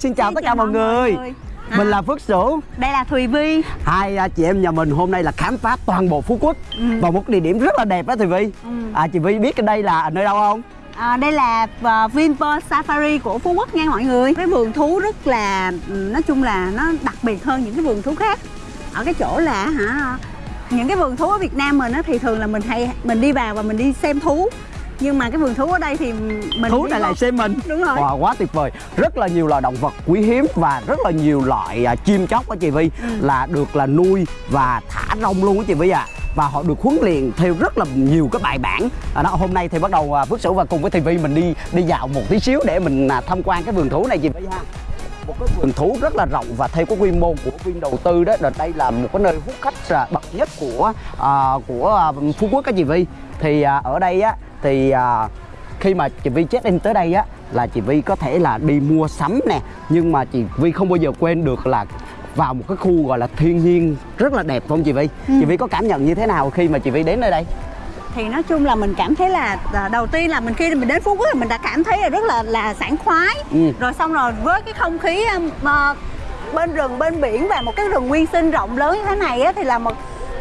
xin chào Xin tất cả mọi người. người. Mình À. là Phước Sửu. Đây là Thùy Vi Hai à, chị em nhà mình hôm nay là khám phá toàn bộ Phú Quốc Ừ. và một địa điểm rất là đẹp đó Thùy Vi. Ừ. À, chị Vi biết đây là nơi đâu không? à, Đây là uh, Vinpearl Safari của Phú Quốc nha mọi người Cái vườn thú rất là, ừ, nói chung là nó đặc biệt hơn những cái vườn thú khác Ở cái chỗ là hả những cái vườn thú ở Việt Nam mình á, thì thường là mình hay mình đi vào và mình đi xem thú nhưng mà cái vườn thú ở đây thì mình Thú này lại xem mình. Đúng rồi. Wow, quá tuyệt vời. Rất là nhiều loài động vật quý hiếm và rất là nhiều loại à, chim chóc đó chị Vi Ừ. là được là nuôi và thả rong luôn đó chị Vi à. Và họ được huấn luyện theo rất là nhiều cái bài bản. À, đó hôm nay thì bắt đầu à, Phước Sửu và cùng với Vi mình đi đi dạo một tí xíu để mình à, tham quan cái vườn thú này chị Vi ha. một cái vườn thú rất là rộng và theo cái quy mô của Vin đầu tư đó là đây là một cái nơi hút khách à, bậc nhất của à, của à, Phú Quốc các chị Vi thì à, ở đây á thì à, khi mà chị Vi check in tới đây á là chị Vi có thể là đi mua sắm nè nhưng mà chị Vi không bao giờ quên được là vào một cái khu gọi là thiên nhiên rất là đẹp không chị Vi Ừ. chị Vi có cảm nhận như thế nào khi mà chị Vi đến nơi đây thì nói chung là mình cảm thấy là à, đầu tiên là mình khi mình đến Phú Quốc thì mình đã cảm thấy là rất là là sảng khoái Ừ. rồi xong rồi với cái không khí à, bên rừng bên biển và một cái rừng nguyên sinh rộng lớn như thế này á, thì là một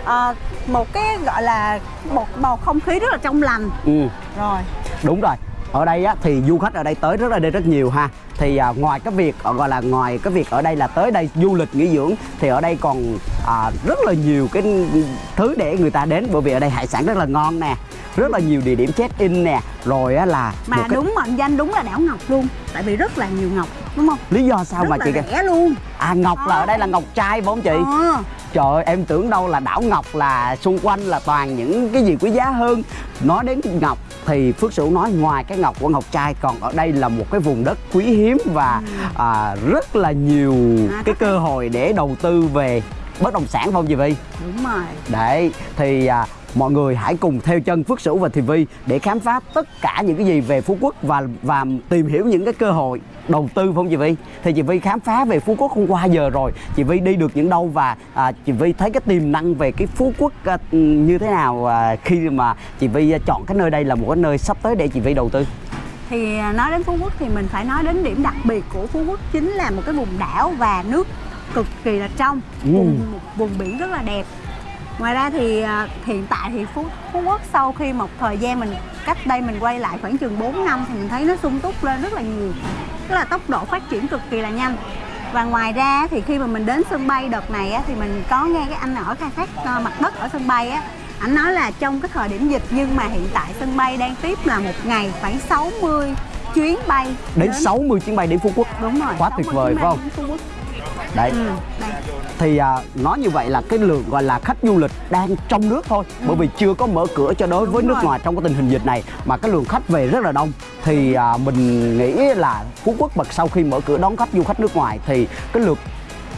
à, một cái gọi là một bầu không khí rất là trong lành. Ừ. Rồi. Đúng rồi. Ở đây á, thì du khách ở đây tới rất là đây rất nhiều ha. Thì à, ngoài cái việc ờ, gọi là ngoài cái việc ở đây là tới đây du lịch nghỉ dưỡng thì ở đây còn à, rất là nhiều cái thứ để người ta đến. Bởi vì ở đây hải sản rất là ngon nè rất là nhiều địa điểm check in nè. Rồi á là mà cái đúng mệnh danh đúng là đảo ngọc luôn tại vì rất là nhiều ngọc đúng không? Lý do sao rất mà là chị rẻ luôn. À ngọc là ở đây là ngọc trai phải không chị? Ờ. Trời ơi, em tưởng đâu là đảo Ngọc là xung quanh là toàn những cái gì quý giá hơn Nói đến Ngọc thì Phước Sửu nói ngoài cái Ngọc của Ngọc Trai Còn ở đây là một cái vùng đất quý hiếm và à, rất là nhiều Ừ. À, cái cơ hội để đầu tư về bất động sản không chị Vi? đúng rồi Đấy, thì à, mọi người hãy cùng theo chân Phước Sửu và Thì Vi để khám phá tất cả những cái gì về Phú Quốc và và tìm hiểu những cái cơ hội đầu tư phải không chị Vi? Thì chị Vi khám phá về Phú Quốc hôm qua giờ rồi, chị Vi đi được những đâu và à, chị Vi thấy cái tiềm năng về cái Phú Quốc à, như thế nào à, khi mà chị Vi à, chọn cái nơi đây là một cái nơi sắp tới để chị Vi đầu tư? thì à, nói đến Phú Quốc thì mình phải nói đến điểm đặc biệt của Phú Quốc chính là một cái vùng đảo và nước cực kỳ là trong Ừ. vùng một vùng biển rất là đẹp ngoài ra thì à, hiện tại thì Phú Phú Quốc sau khi một thời gian mình cách đây mình quay lại khoảng chừng 4 năm thì mình thấy nó sung túc lên rất là nhiều tức là tốc độ phát triển cực kỳ là nhanh và ngoài ra thì khi mà mình đến sân bay đợt này á, thì mình có nghe cái anh ở khai thác à, mặt đất ở sân bay á anh nói là trong cái thời điểm dịch nhưng mà hiện tại sân bay đang tiếp là một ngày khoảng 60 chuyến bay Đến 60 chuyến bay đến Phú Quốc đúng rồi Quá 60 tuyệt vời phải không? đến Phú Quốc. Đấy, Ừ, đây. thì à, nói như vậy là cái lượng gọi là khách du lịch đang trong nước thôi bởi vì chưa có mở cửa cho đối với Ừ. Đúng nước rồi. ngoài trong cái tình hình dịch này mà cái lượng khách về rất là đông thì à, mình nghĩ là Phú Quốc bật sau khi mở cửa đón khách du khách nước ngoài thì cái lượt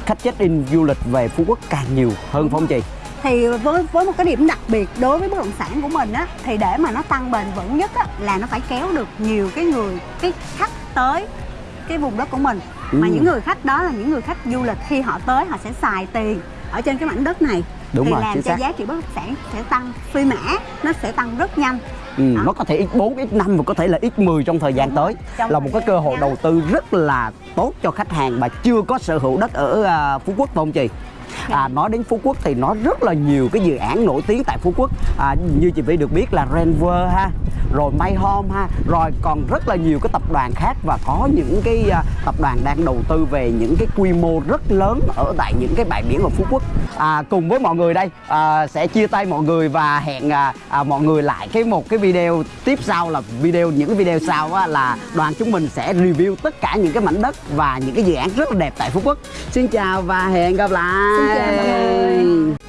khách check in du lịch về Phú Quốc càng nhiều hơn phải không chị? thì với với một cái điểm đặc biệt đối với bất động sản của mình á thì để mà nó tăng bền vững nhất á là nó phải kéo được nhiều cái người cái khách tới cái vùng đất của mình mà Ừ. những người khách đó là những người khách du lịch khi họ tới họ sẽ xài tiền ở trên cái mảnh đất này Đúng thì rồi, làm cho xác. giá trị bất động sản sẽ tăng phi mã nó sẽ tăng rất nhanh Ừ, Đó. nó có thể x4, x5 và có thể là x10 trong thời gian Đúng tới trong là một cái cơ hội đầu tư rất là tốt cho khách hàng mà chưa có sở hữu đất ở à, Phú Quốc phải không chị? À, nói đến Phú Quốc thì nó rất là nhiều cái dự án nổi tiếng tại Phú Quốc à, như chị Vy được biết là Renver ha rồi May Home ha. Rồi còn rất là nhiều cái tập đoàn khác và có những cái à, tập đoàn đang đầu tư về những cái quy mô rất lớn ở tại những cái bãi biển ở Phú Quốc. À, cùng với mọi người đây à, sẽ chia tay mọi người và hẹn à, à, mọi người lại cái một cái video tiếp sau là video những cái video sau á, là đoàn chúng mình sẽ review tất cả những cái mảnh đất và những cái dự án rất là đẹp tại Phú Quốc. Xin chào và hẹn gặp lại. Xin chào mọi người.